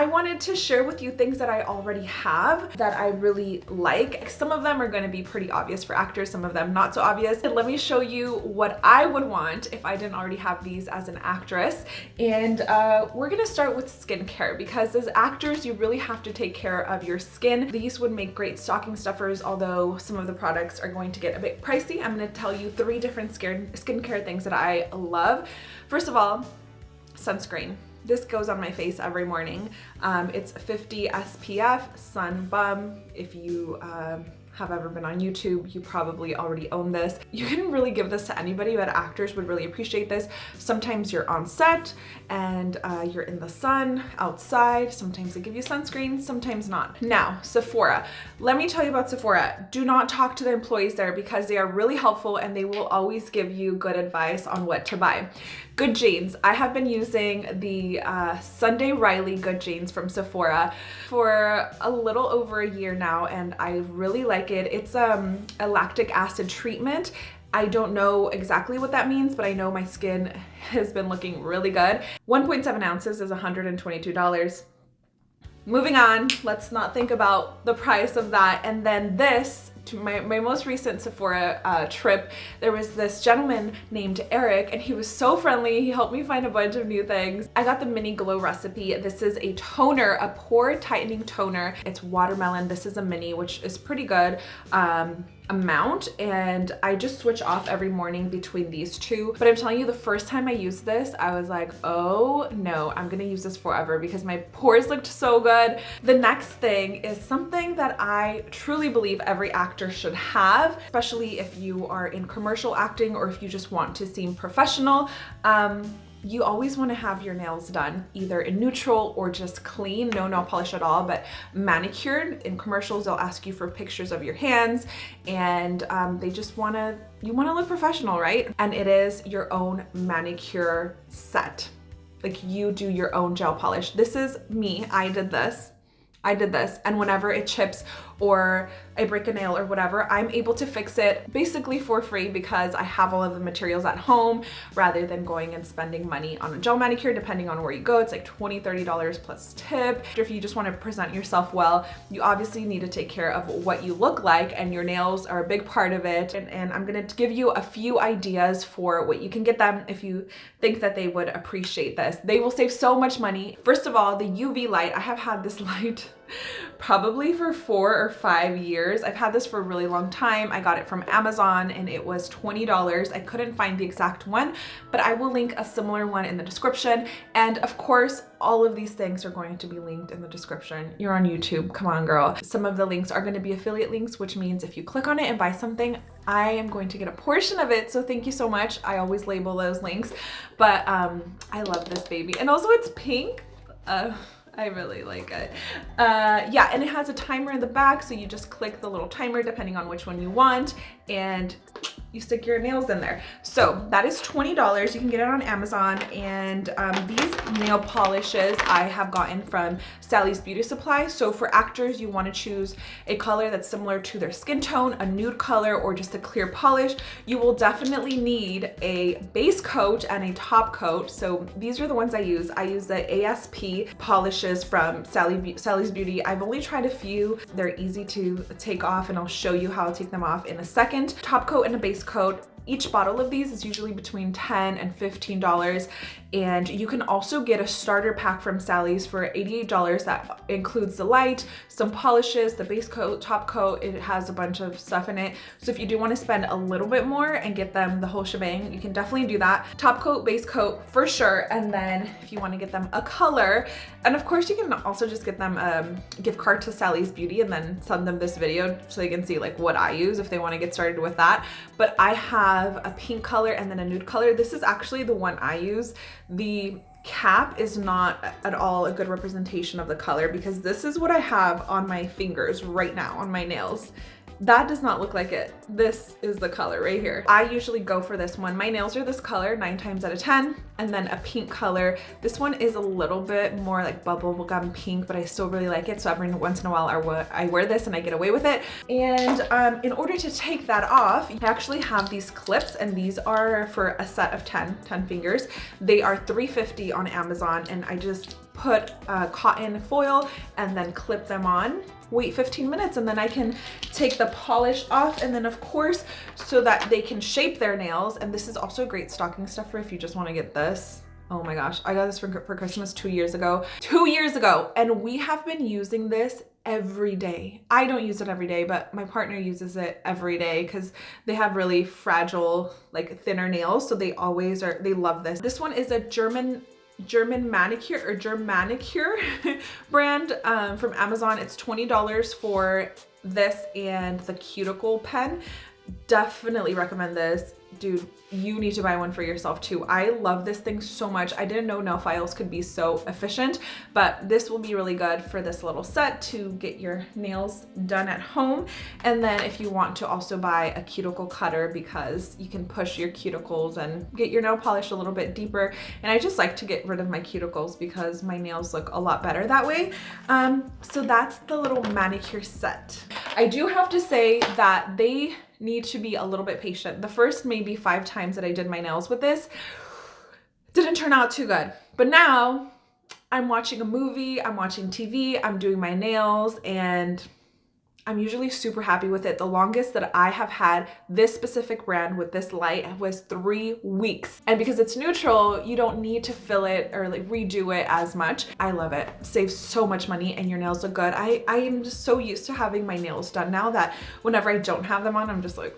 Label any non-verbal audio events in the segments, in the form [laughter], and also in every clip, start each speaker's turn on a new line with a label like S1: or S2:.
S1: I wanted to share with you things that I already have that I really like. Some of them are going to be pretty obvious for actors, some of them not so obvious. And let me show you what I would want if I didn't already have these as an actress. And uh, we're going to start with skincare because as actors, you really have to take care of your skin. These would make great stocking stuffers, although some of the products are going to get a bit pricey. I'm going to tell you three different skincare things that I love. First of all, sunscreen. This goes on my face every morning. Um, it's 50 SPF, Sun Bum. If you um, have ever been on YouTube, you probably already own this. You can really give this to anybody, but actors would really appreciate this. Sometimes you're on set and uh, you're in the sun outside. Sometimes they give you sunscreen, sometimes not. Now, Sephora. Let me tell you about Sephora. Do not talk to the employees there because they are really helpful and they will always give you good advice on what to buy. Good Genes. I have been using the uh, Sunday Riley Good Genes from Sephora for a little over a year now and I really like it. It's um, a lactic acid treatment I don't know exactly what that means, but I know my skin [laughs] has been looking really good. 1.7 ounces is $122. Moving on, let's not think about the price of that. And then this to my, my most recent Sephora uh, trip, there was this gentleman named Eric and he was so friendly. He helped me find a bunch of new things. I got the mini glow recipe. This is a toner, a pore tightening toner. It's watermelon. This is a mini, which is pretty good. Um, amount and I just switch off every morning between these two. But I'm telling you, the first time I used this, I was like, oh no, I'm gonna use this forever because my pores looked so good. The next thing is something that I truly believe every actor should have, especially if you are in commercial acting or if you just want to seem professional. Um, you always want to have your nails done either in neutral or just clean, no nail polish at all, but manicured. In commercials, they'll ask you for pictures of your hands and um, they just want to, you want to look professional, right? And it is your own manicure set. Like you do your own gel polish. This is me. I did this. I did this and whenever it chips or I break a nail or whatever, I'm able to fix it basically for free because I have all of the materials at home rather than going and spending money on a gel manicure depending on where you go. It's like $20, $30 plus tip. If you just want to present yourself well, you obviously need to take care of what you look like and your nails are a big part of it. And, and I'm going to give you a few ideas for what you can get them if you think that they would appreciate this. They will save so much money. First of all, the UV light. I have had this [laughs] light probably for four or five years. I've had this for a really long time. I got it from Amazon and it was $20. I couldn't find the exact one, but I will link a similar one in the description. And of course, all of these things are going to be linked in the description. You're on YouTube, come on girl. Some of the links are going to be affiliate links, which means if you click on it and buy something, I am going to get a portion of it. So thank you so much. I always label those links, but um, I love this baby. And also it's pink. Uh, I really like it. Uh, yeah, and it has a timer in the back, so you just click the little timer depending on which one you want, and you stick your nails in there. So that is $20. You can get it on Amazon. And um, these nail polishes I have gotten from Sally's Beauty Supply. So for actors, you want to choose a color that's similar to their skin tone, a nude color, or just a clear polish. You will definitely need a base coat and a top coat. So these are the ones I use. I use the ASP polishes from Sally, Sally's Beauty. I've only tried a few. They're easy to take off and I'll show you how to take them off in a second. Top coat and a base coat each bottle of these is usually between 10 and $15 and you can also get a starter pack from Sally's for $88 that includes the light, some polishes, the base coat, top coat, it has a bunch of stuff in it. So if you do want to spend a little bit more and get them the whole shebang, you can definitely do that. Top coat, base coat for sure. And then if you want to get them a color, and of course you can also just get them a gift card to Sally's Beauty and then send them this video so they can see like what I use if they want to get started with that. But I have a pink color and then a nude color. This is actually the one I use. The cap is not at all a good representation of the color because this is what I have on my fingers right now on my nails that does not look like it. This is the color right here. I usually go for this one. My nails are this color nine times out of 10 and then a pink color. This one is a little bit more like bubblegum pink, but I still really like it. So every once in a while I wear this and I get away with it. And um, in order to take that off, I actually have these clips and these are for a set of 10, 10 fingers. They are 350 on Amazon and I just put uh, cotton foil and then clip them on wait 15 minutes and then I can take the polish off and then of course so that they can shape their nails and this is also a great stocking stuffer if you just want to get this Oh my gosh, I got this for, for Christmas two years ago. Two years ago. And we have been using this every day. I don't use it every day, but my partner uses it every day because they have really fragile, like thinner nails. So they always are, they love this. This one is a German German manicure or Germanikure [laughs] brand um, from Amazon. It's $20 for this and the cuticle pen. Definitely recommend this dude, you need to buy one for yourself too. I love this thing so much. I didn't know nail files could be so efficient, but this will be really good for this little set to get your nails done at home. And then if you want to also buy a cuticle cutter because you can push your cuticles and get your nail polish a little bit deeper. And I just like to get rid of my cuticles because my nails look a lot better that way. Um, so that's the little manicure set. I do have to say that they need to be a little bit patient. The first maybe five times that I did my nails with this didn't turn out too good. But now I'm watching a movie, I'm watching TV, I'm doing my nails and I'm usually super happy with it. The longest that I have had this specific brand with this light was three weeks. And because it's neutral, you don't need to fill it or like redo it as much. I love it. Saves so much money and your nails look good. I, I am just so used to having my nails done now that whenever I don't have them on, I'm just like.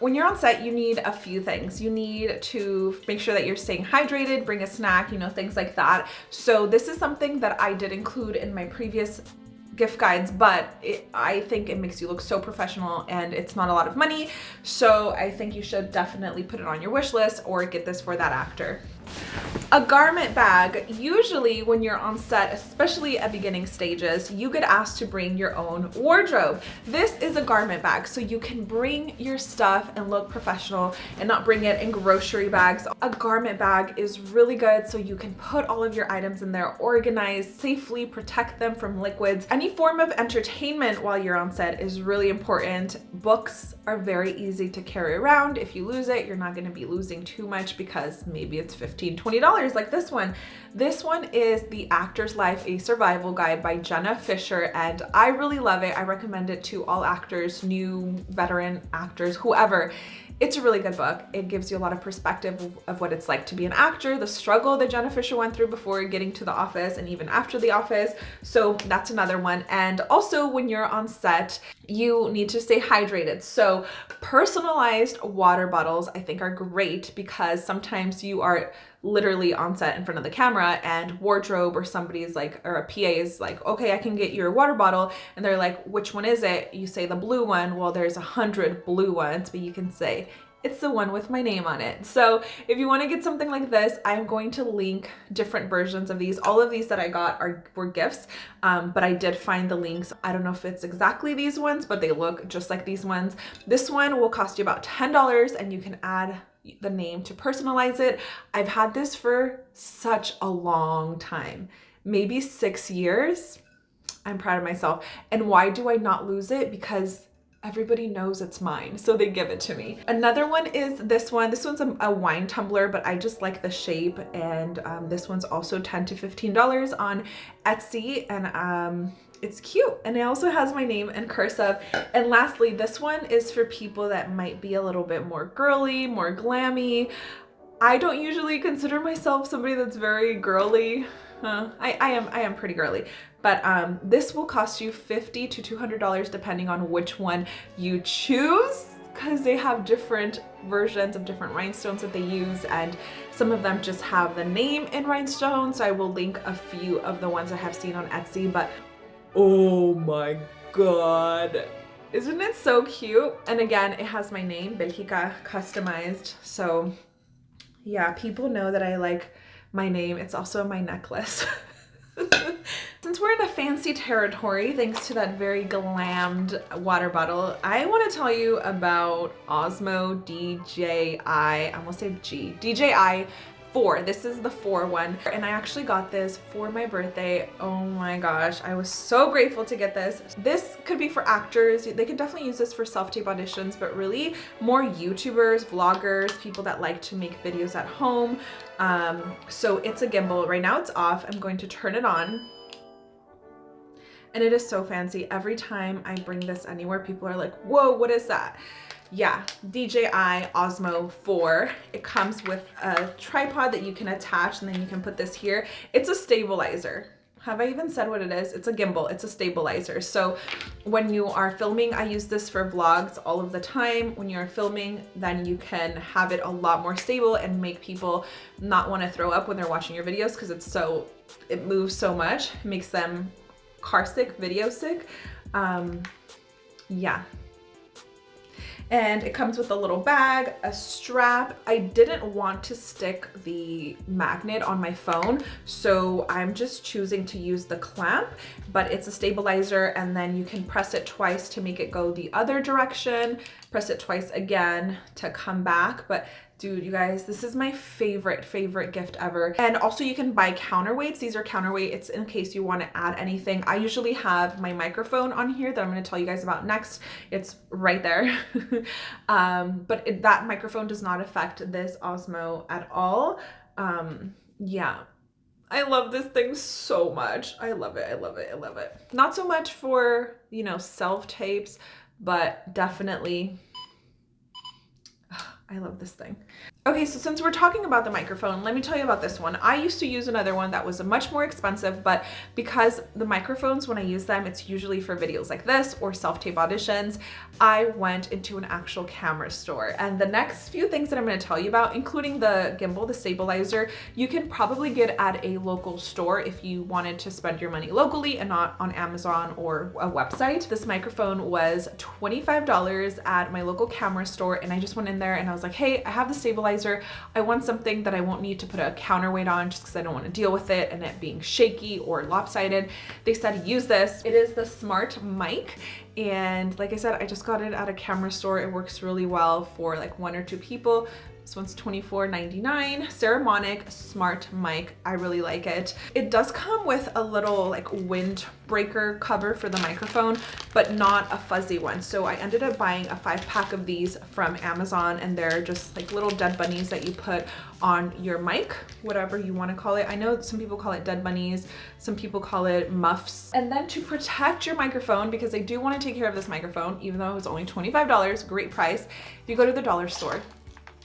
S1: When you're on set, you need a few things. You need to make sure that you're staying hydrated, bring a snack, you know, things like that. So this is something that I did include in my previous gift guides, but it, I think it makes you look so professional and it's not a lot of money. So I think you should definitely put it on your wish list or get this for that actor. A garment bag, usually when you're on set, especially at beginning stages, you get asked to bring your own wardrobe. This is a garment bag, so you can bring your stuff and look professional and not bring it in grocery bags. A garment bag is really good so you can put all of your items in there, organize, safely protect them from liquids. Any form of entertainment while you're on set is really important. Books are very easy to carry around. If you lose it, you're not gonna be losing too much because maybe it's $15, 20 $20 like this one. This one is The Actor's Life, A Survival Guide by Jenna Fischer and I really love it. I recommend it to all actors, new, veteran actors, whoever. It's a really good book. It gives you a lot of perspective of what it's like to be an actor, the struggle that Jenna Fischer went through before getting to the office and even after the office. So that's another one. And also when you're on set, you need to stay hydrated. So personalized water bottles I think are great because sometimes you are literally on set in front of the camera and wardrobe or somebody's like or a PA is like okay I can get your water bottle and they're like which one is it you say the blue one well there's a hundred blue ones but you can say it's the one with my name on it. So if you want to get something like this, I'm going to link different versions of these. All of these that I got are were gifts, um, but I did find the links. I don't know if it's exactly these ones, but they look just like these ones. This one will cost you about $10 and you can add the name to personalize it. I've had this for such a long time, maybe six years. I'm proud of myself. And why do I not lose it? Because everybody knows it's mine so they give it to me another one is this one this one's a, a wine tumbler but i just like the shape and um, this one's also 10 to 15 dollars on etsy and um it's cute. And it also has my name in cursive and lastly this one is for people that might be a little bit more girly more glammy. I don't usually consider myself somebody that's very girly. Uh, I, I am I am pretty girly. But um, this will cost you 50 to $200 depending on which one you choose because they have different versions of different rhinestones that they use and some of them just have the name in rhinestones so I will link a few of the ones I have seen on Etsy but oh my god. Isn't it so cute? And again it has my name Belgica customized. So yeah people know that I like my name. It's also my necklace. [laughs] Since we're in a fancy territory, thanks to that very glammed water bottle, I want to tell you about Osmo DJI, I. Almost say G, DJI four. This is the four one. And I actually got this for my birthday. Oh my gosh, I was so grateful to get this. This could be for actors. They could definitely use this for self-tape auditions, but really more YouTubers, vloggers, people that like to make videos at home. Um, so it's a gimbal. Right now it's off. I'm going to turn it on and it is so fancy. Every time I bring this anywhere, people are like, whoa, what is that? Yeah, DJI Osmo 4. It comes with a tripod that you can attach and then you can put this here. It's a stabilizer. Have I even said what it is? It's a gimbal, it's a stabilizer. So when you are filming, I use this for vlogs all of the time. When you're filming, then you can have it a lot more stable and make people not want to throw up when they're watching your videos because it's so, it moves so much, it makes them car sick, video sick. Um, yeah, and it comes with a little bag, a strap. I didn't want to stick the magnet on my phone, so I'm just choosing to use the clamp, but it's a stabilizer and then you can press it twice to make it go the other direction, press it twice again to come back, but Dude, you guys, this is my favorite, favorite gift ever. And also you can buy counterweights. These are counterweight. It's in case you want to add anything. I usually have my microphone on here that I'm going to tell you guys about next. It's right there. [laughs] um, but it, that microphone does not affect this Osmo at all. Um, yeah. I love this thing so much. I love it. I love it. I love it. Not so much for, you know, self-tapes, but definitely I love this thing. Okay, so since we're talking about the microphone, let me tell you about this one. I used to use another one that was much more expensive, but because the microphones, when I use them, it's usually for videos like this or self-tape auditions, I went into an actual camera store. And the next few things that I'm gonna tell you about, including the gimbal, the stabilizer, you can probably get at a local store if you wanted to spend your money locally and not on Amazon or a website. This microphone was $25 at my local camera store and I just went in there and I was like, hey, I have the stabilizer stabilizer. I want something that I won't need to put a counterweight on just because I don't want to deal with it and it being shaky or lopsided. They said use this. It is the Smart Mic and like I said, I just got it at a camera store. It works really well for like one or two people. This one's $24.99. Saramonic Smart Mic. I really like it. It does come with a little like windbreaker cover for the microphone, but not a fuzzy one. So I ended up buying a five pack of these from Amazon and they're just like little dead bunnies that you put on your mic, whatever you want to call it. I know some people call it dead bunnies, some people call it muffs. And then to protect your microphone, because I do want to take care of this microphone, even though it was only $25, great price, if you go to the dollar store,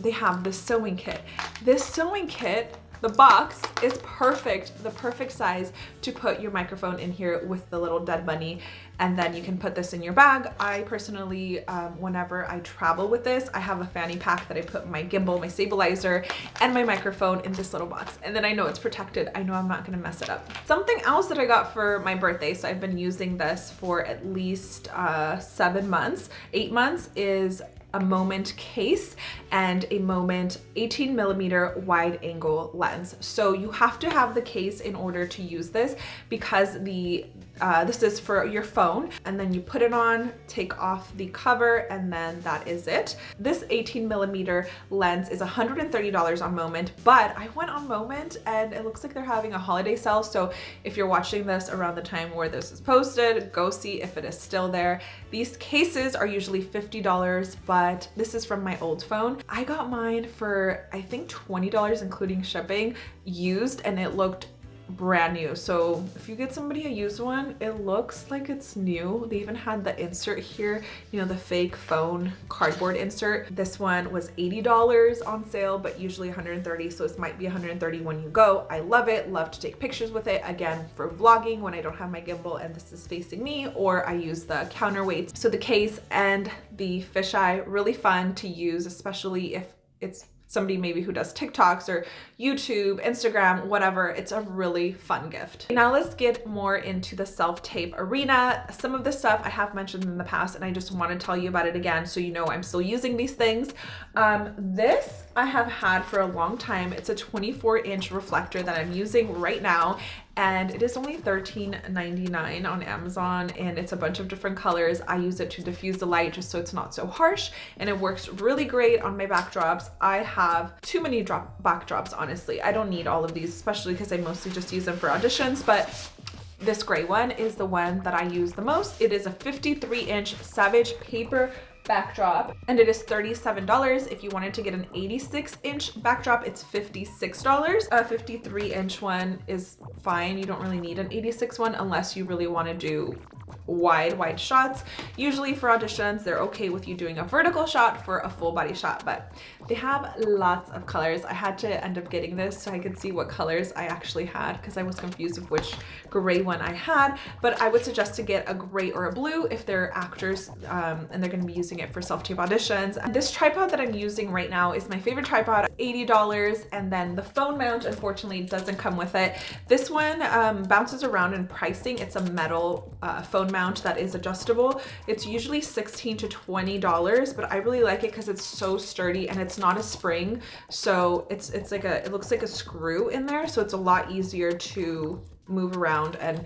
S1: they have the sewing kit. This sewing kit the box is perfect, the perfect size to put your microphone in here with the little dead bunny and then you can put this in your bag. I personally, um, whenever I travel with this, I have a fanny pack that I put my gimbal, my stabilizer, and my microphone in this little box. And then I know it's protected. I know I'm not gonna mess it up. Something else that I got for my birthday, so I've been using this for at least uh, seven months, eight months, is a Moment case and a Moment 18 millimeter wide angle lens. So you have to have the case in order to use this because the uh, this is for your phone and then you put it on, take off the cover and then that is it. This 18 millimeter lens is $130 on Moment, but I went on Moment and it looks like they're having a holiday sale. So if you're watching this around the time where this is posted, go see if it is still there. These cases are usually $50, but this is from my old phone. I got mine for, I think $20, including shipping, used, and it looked brand new. So if you get somebody a used one it looks like it's new. They even had the insert here you know the fake phone cardboard insert. This one was $80 on sale but usually 130 so this might be 130 when you go. I love it love to take pictures with it. Again for vlogging when I don't have my gimbal and this is facing me or I use the counterweights. So the case and the fisheye really fun to use especially if it's somebody maybe who does TikToks or YouTube, Instagram, whatever. It's a really fun gift. Now let's get more into the self-tape arena. Some of the stuff I have mentioned in the past and I just want to tell you about it again so you know I'm still using these things. Um, this I have had for a long time. It's a 24 inch reflector that I'm using right now and it is only $13.99 on Amazon and it's a bunch of different colors. I use it to diffuse the light just so it's not so harsh and it works really great on my backdrops. I have too many drop backdrops, honestly. I don't need all of these, especially because I mostly just use them for auditions, but this gray one is the one that I use the most. It is a 53 inch Savage paper backdrop and it is $37. If you wanted to get an 86 inch backdrop, it's $56. A 53 inch one is fine. You don't really need an 86 one unless you really want to do wide, wide shots. Usually for auditions, they're okay with you doing a vertical shot for a full body shot, but they have lots of colors. I had to end up getting this so I could see what colors I actually had because I was confused of which gray one I had, but I would suggest to get a gray or a blue if they're actors um, and they're gonna be using it for self-tape auditions. This tripod that I'm using right now is my favorite tripod, $80, and then the phone mount, unfortunately, doesn't come with it. This one um, bounces around in pricing. It's a metal uh, phone mount that is adjustable. It's usually 16 to $20, but I really like it because it's so sturdy and it's not a spring. So it's, it's like a, it looks like a screw in there. So it's a lot easier to move around and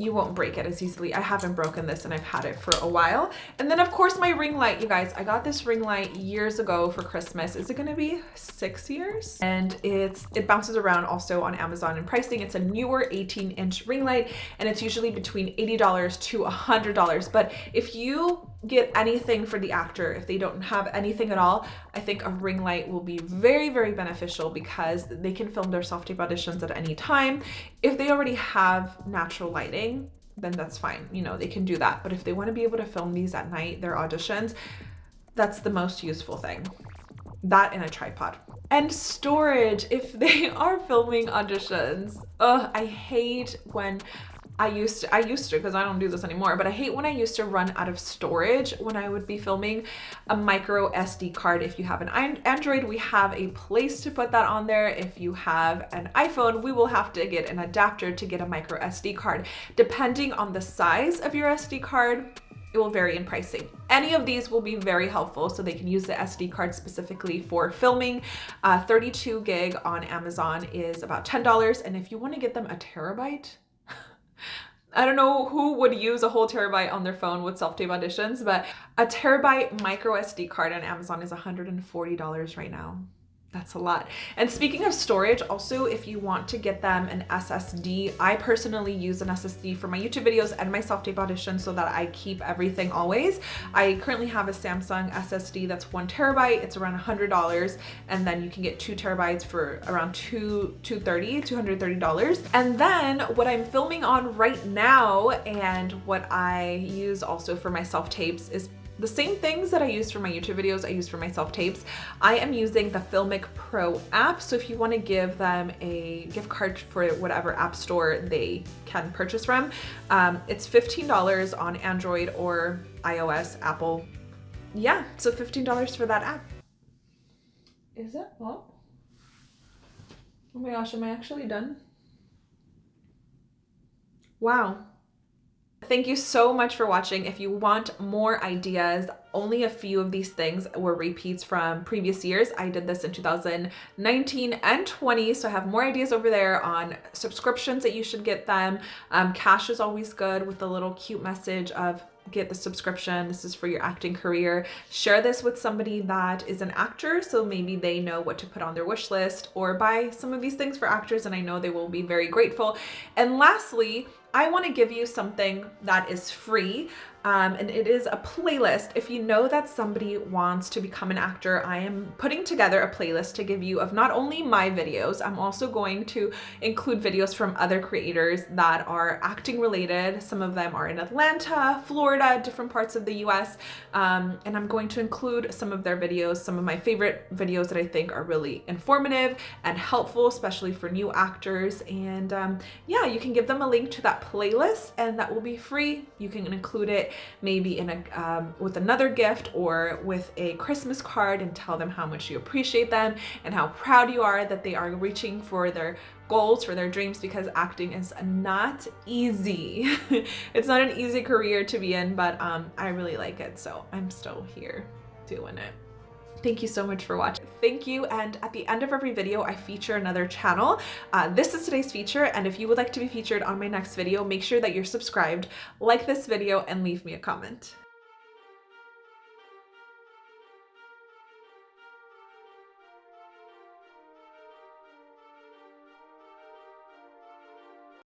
S1: you won't break it as easily. I haven't broken this and I've had it for a while. And then of course my ring light, you guys, I got this ring light years ago for Christmas. Is it gonna be six years? And it's it bounces around also on Amazon and pricing. It's a newer 18 inch ring light and it's usually between $80 to $100. But if you get anything for the actor, if they don't have anything at all, I think a ring light will be very, very beneficial because they can film their self-tape auditions at any time. If they already have natural lighting, then that's fine. You know, they can do that. But if they want to be able to film these at night, their auditions, that's the most useful thing. That and a tripod. And storage, if they [laughs] are filming auditions. I hate when I used to, I used to because I don't do this anymore, but I hate when I used to run out of storage when I would be filming a micro SD card. If you have an Android, we have a place to put that on there. If you have an iPhone, we will have to get an adapter to get a micro SD card. Depending on the size of your SD card, it will vary in pricing. Any of these will be very helpful so they can use the SD card specifically for filming. Uh, 32 gig on Amazon is about $10 and if you want to get them a terabyte, I don't know who would use a whole terabyte on their phone with self-tape auditions, but a terabyte micro SD card on Amazon is $140 right now. That's a lot. And speaking of storage, also if you want to get them an SSD, I personally use an SSD for my YouTube videos and my self-tape auditions so that I keep everything always. I currently have a Samsung SSD that's one terabyte. It's around $100 and then you can get two terabytes for around two, 230, $230. And then what I'm filming on right now and what I use also for my self-tapes is the same things that I use for my YouTube videos, I use for my self-tapes. I am using the Filmic Pro app. So if you wanna give them a gift card for whatever app store they can purchase from, um, it's $15 on Android or iOS, Apple. Yeah, so $15 for that app. Is it? Oh. Oh my gosh, am I actually done? Wow. Thank you so much for watching. If you want more ideas, only a few of these things were repeats from previous years. I did this in 2019 and 20, so I have more ideas over there on subscriptions that you should get them. Um, cash is always good with a little cute message of get the subscription. This is for your acting career. Share this with somebody that is an actor so maybe they know what to put on their wish list or buy some of these things for actors and I know they will be very grateful. And lastly, I want to give you something that is free um, and it is a playlist. If you know that somebody wants to become an actor, I am putting together a playlist to give you of not only my videos, I'm also going to include videos from other creators that are acting related. Some of them are in Atlanta, Florida, different parts of the US. Um, and I'm going to include some of their videos, some of my favorite videos that I think are really informative and helpful, especially for new actors. And um, yeah, you can give them a link to playlist and that will be free. You can include it maybe in a um, with another gift or with a Christmas card and tell them how much you appreciate them and how proud you are that they are reaching for their goals, for their dreams, because acting is not easy. [laughs] it's not an easy career to be in, but um, I really like it, so I'm still here doing it. Thank you so much for watching. Thank you. And at the end of every video, I feature another channel. Uh, this is today's feature. And if you would like to be featured on my next video, make sure that you're subscribed, like this video, and leave me a comment.